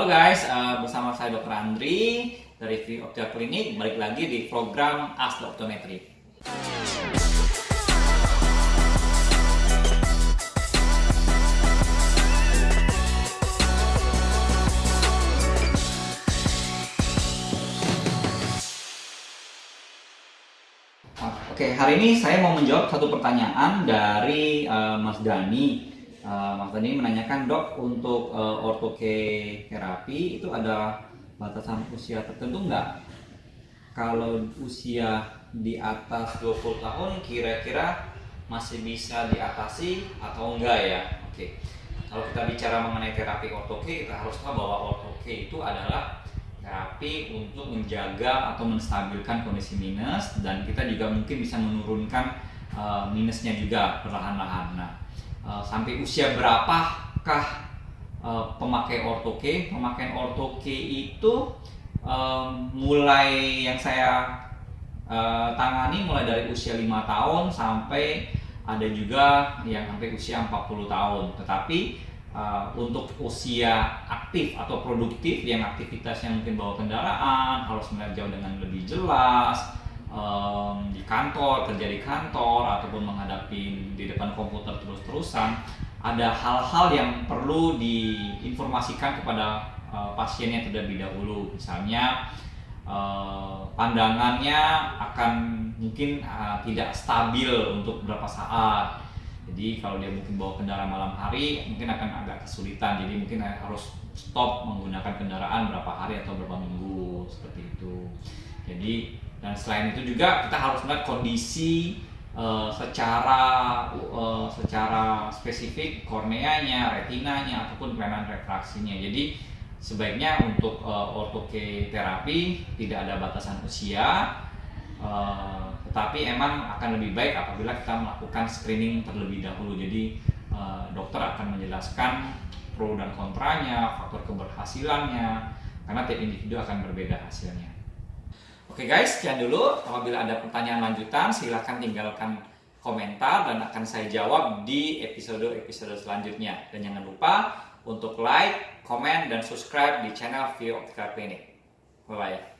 Halo guys, uh, bersama saya Dr. Andri dari Free Optia Clinic, balik lagi di program Ask the Optometry. Oke, hari ini saya mau menjawab satu pertanyaan dari uh, Mas Dani. Uh, Mas Dani menanyakan, dok, untuk uh, ortoke terapi itu ada batasan usia tertentu nggak? Kalau usia di atas 20 tahun, kira-kira masih bisa diatasi atau enggak ya? Oke, kalau kita bicara mengenai terapi ortoke, kita harus tahu bahwa ortoke itu adalah terapi untuk menjaga atau menstabilkan kondisi minus dan kita juga mungkin bisa menurunkan uh, minusnya juga perlahan-lahan. Nah, uh, sampai usia berapakah uh, pemakai ortoke? Pemakaian ortoke itu uh, mulai yang saya uh, tangani mulai dari usia 5 tahun sampai ada juga yang sampai usia 40 tahun. Tetapi uh, untuk usia aktif atau produktif yang aktivitasnya mungkin bawa kendaraan harus melihat jauh dengan lebih jelas um, di kantor kerja di kantor ataupun menghadapi di depan komputer terus-terusan ada hal-hal yang perlu diinformasikan kepada uh, pasiennya terlebih dahulu misalnya uh, pandangannya akan mungkin uh, tidak stabil untuk beberapa saat jadi kalau dia mungkin bawa kendaraan malam hari mungkin akan agak kesulitan. Jadi mungkin harus stop menggunakan kendaraan berapa hari atau berapa minggu seperti itu. Jadi dan selain itu juga kita harus melihat kondisi uh, secara uh, secara spesifik korneanya, retinanya ataupun kelainan refraksinya. Jadi sebaiknya untuk uh, ortoke terapi tidak ada batasan usia. Uh, tetapi emang akan lebih baik apabila kita melakukan screening terlebih dahulu. Jadi uh, dokter akan menjelaskan pro dan kontranya, faktor keberhasilannya, karena tiap individu akan berbeda hasilnya. Oke guys, sekian dulu. Apabila ada pertanyaan lanjutan, silahkan tinggalkan komentar dan akan saya jawab di episode-episode selanjutnya. Dan jangan lupa untuk like, komen, dan subscribe di channel View Optical Clinic. Bye-bye.